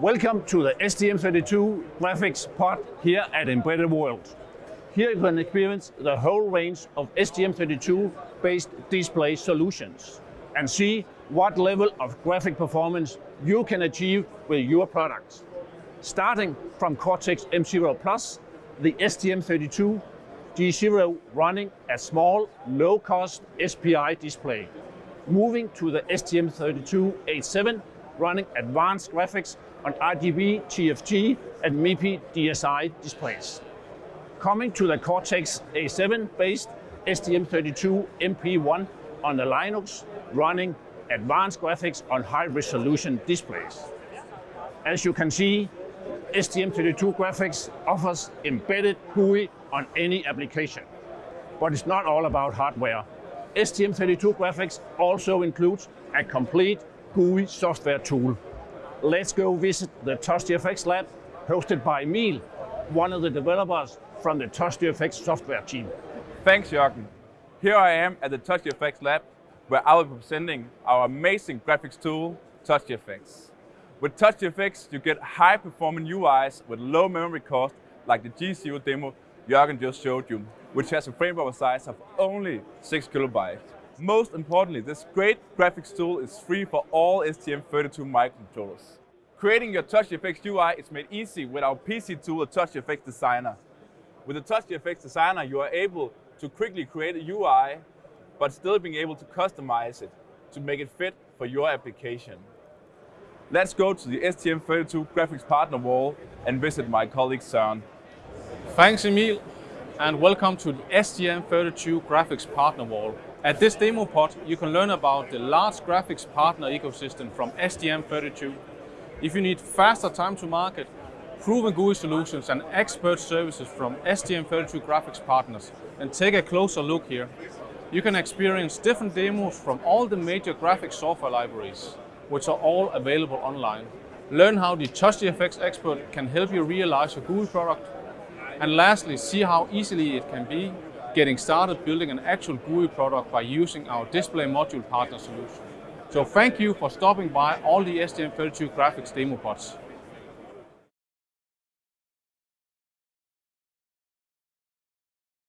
Welcome to the STM32 graphics pod here at Embedded World. Here you can experience the whole range of STM32 based display solutions and see what level of graphic performance you can achieve with your products. Starting from Cortex M0 Plus, the STM32 G0 running a small, low-cost SPI display. Moving to the STM32H7 running advanced graphics on RGB, TFT and MIPI DSI displays. Coming to the Cortex A7 based STM32 MP1 on the Linux running advanced graphics on high resolution displays. As you can see, STM32 graphics offers embedded GUI on any application. But it's not all about hardware. STM32 graphics also includes a complete GUI software tool. Let's go visit the TouchGFX lab hosted by Emil, one of the developers from the TouchGFX software team. Thanks, Jörgen. Here I am at the TouchGFX lab where I will be presenting our amazing graphics tool, TouchGFX. With TouchGFX, you get high-performing UIs with low memory cost, like the G0 demo Jörgen just showed you, which has a frame buffer size of only 6 kilobytes. Most importantly, this great graphics tool is free for all STM32 microcontrollers. Creating your TouchGFX UI is made easy with our PC tool, the TouchGFX Designer. With the TouchGFX Designer, you are able to quickly create a UI, but still being able to customize it to make it fit for your application. Let's go to the STM32 graphics partner wall and visit my colleague Søren. Thanks Emil and welcome to the STM32 graphics partner wall. At this demo pod you can learn about the large graphics partner ecosystem from STM32. If you need faster time to market, proven GUI solutions and expert services from STM32 graphics partners, then take a closer look here. You can experience different demos from all the major graphics software libraries which are all available online. Learn how the TouchGFX expert can help you realize your GUI product. And lastly, see how easily it can be getting started building an actual GUI product by using our display module partner solution. So thank you for stopping by all the STM32 graphics demo pods.